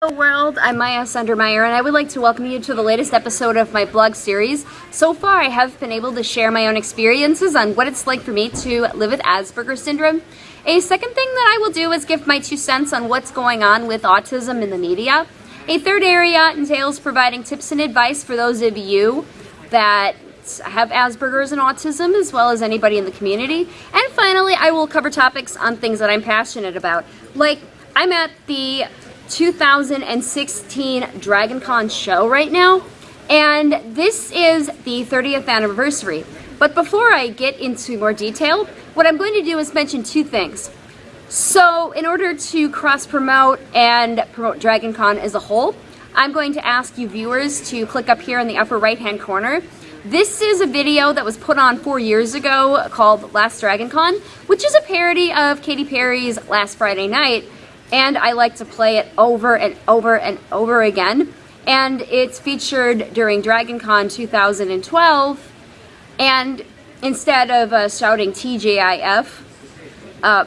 Hello world, I'm Maya Sundermeyer and I would like to welcome you to the latest episode of my blog series. So far I have been able to share my own experiences on what it's like for me to live with Asperger's syndrome. A second thing that I will do is give my two cents on what's going on with autism in the media. A third area entails providing tips and advice for those of you that have Asperger's and autism as well as anybody in the community. And finally, I will cover topics on things that I'm passionate about. Like, I'm at the 2016 DragonCon show right now, and this is the 30th anniversary. But before I get into more detail, what I'm going to do is mention two things. So in order to cross-promote and promote DragonCon as a whole, I'm going to ask you viewers to click up here in the upper right-hand corner. This is a video that was put on four years ago called Last DragonCon, which is a parody of Katy Perry's Last Friday Night, and I like to play it over and over and over again. And it's featured during DragonCon 2012, and instead of uh, shouting TGIF, uh,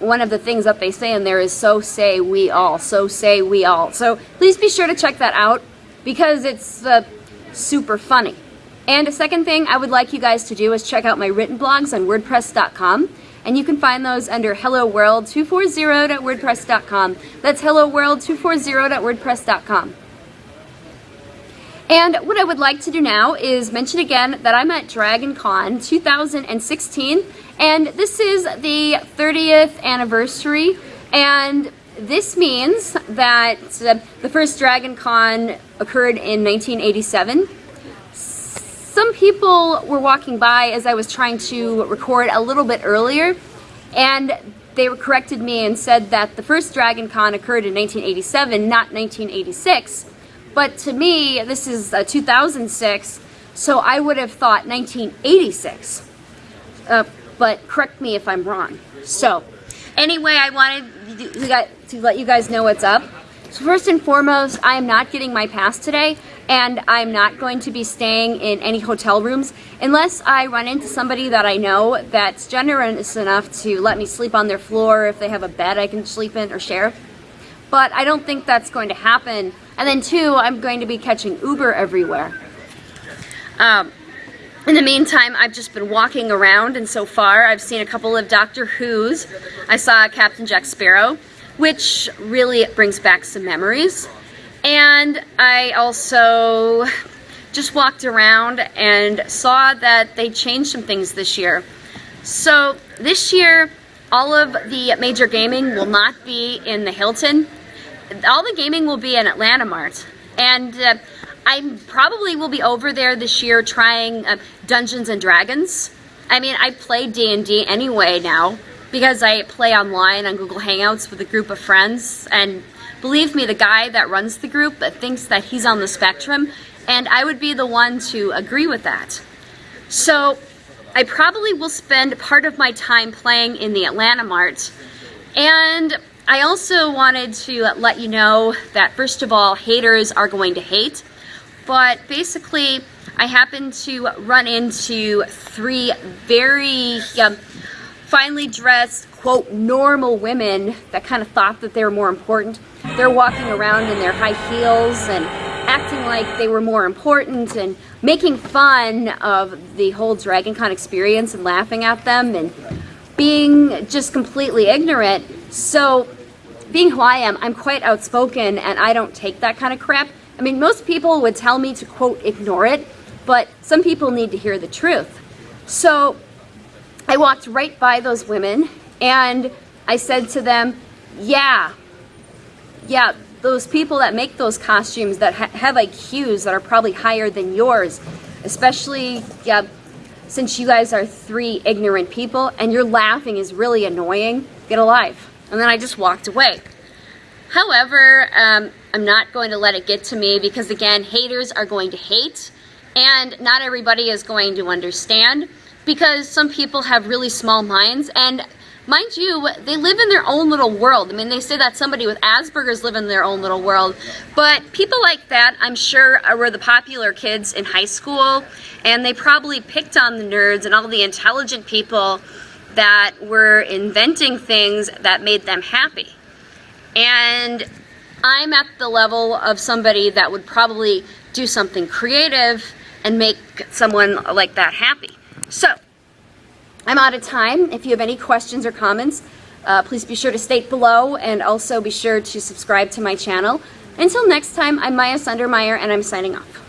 one of the things that they say in there is so say we all, so say we all. So please be sure to check that out because it's uh, super funny. And a second thing I would like you guys to do is check out my written blogs on WordPress.com and you can find those under hello world 240.wordpress.com. That's hello world 240.wordpress.com. And what I would like to do now is mention again that I'm at Dragon Con 2016 and this is the 30th anniversary and this means that uh, the first Dragon Con occurred in 1987 some people were walking by as I was trying to record a little bit earlier, and they corrected me and said that the first Dragon Con occurred in 1987, not 1986. But to me, this is uh, 2006, so I would have thought 1986. Uh, but correct me if I'm wrong. So, anyway, I wanted to let you guys know what's up. So first and foremost, I am not getting my pass today and I'm not going to be staying in any hotel rooms unless I run into somebody that I know that's generous enough to let me sleep on their floor if they have a bed I can sleep in or share. But I don't think that's going to happen. And then two, I'm going to be catching Uber everywhere. Um, in the meantime, I've just been walking around and so far I've seen a couple of Doctor Who's. I saw Captain Jack Sparrow, which really brings back some memories. And I also just walked around and saw that they changed some things this year. So this year, all of the major gaming will not be in the Hilton. All the gaming will be in Atlanta Mart. And uh, I probably will be over there this year trying uh, Dungeons and Dragons. I mean, I play D&D anyway now because I play online on Google Hangouts with a group of friends and Believe me, the guy that runs the group thinks that he's on the spectrum, and I would be the one to agree with that. So I probably will spend part of my time playing in the Atlanta Mart. And I also wanted to let you know that first of all, haters are going to hate. But basically, I happened to run into three very um, finely dressed, quote, normal women that kind of thought that they were more important. They're walking around in their high heels and acting like they were more important and making fun of the whole DragonCon experience and laughing at them and being just completely ignorant. So being who I am, I'm quite outspoken and I don't take that kind of crap. I mean, most people would tell me to quote, ignore it, but some people need to hear the truth. So I walked right by those women and I said to them, yeah, yeah, those people that make those costumes that ha have IQs that are probably higher than yours, especially, yeah, since you guys are three ignorant people and your laughing is really annoying, get a life. And then I just walked away. However, um, I'm not going to let it get to me because again, haters are going to hate and not everybody is going to understand because some people have really small minds and mind you, they live in their own little world. I mean, they say that somebody with Asperger's live in their own little world, but people like that, I'm sure, uh, were the popular kids in high school, and they probably picked on the nerds and all the intelligent people that were inventing things that made them happy. And I'm at the level of somebody that would probably do something creative and make someone like that happy. So, I'm out of time. If you have any questions or comments, uh, please be sure to state below and also be sure to subscribe to my channel. Until next time, I'm Maya Sundermeyer and I'm signing off.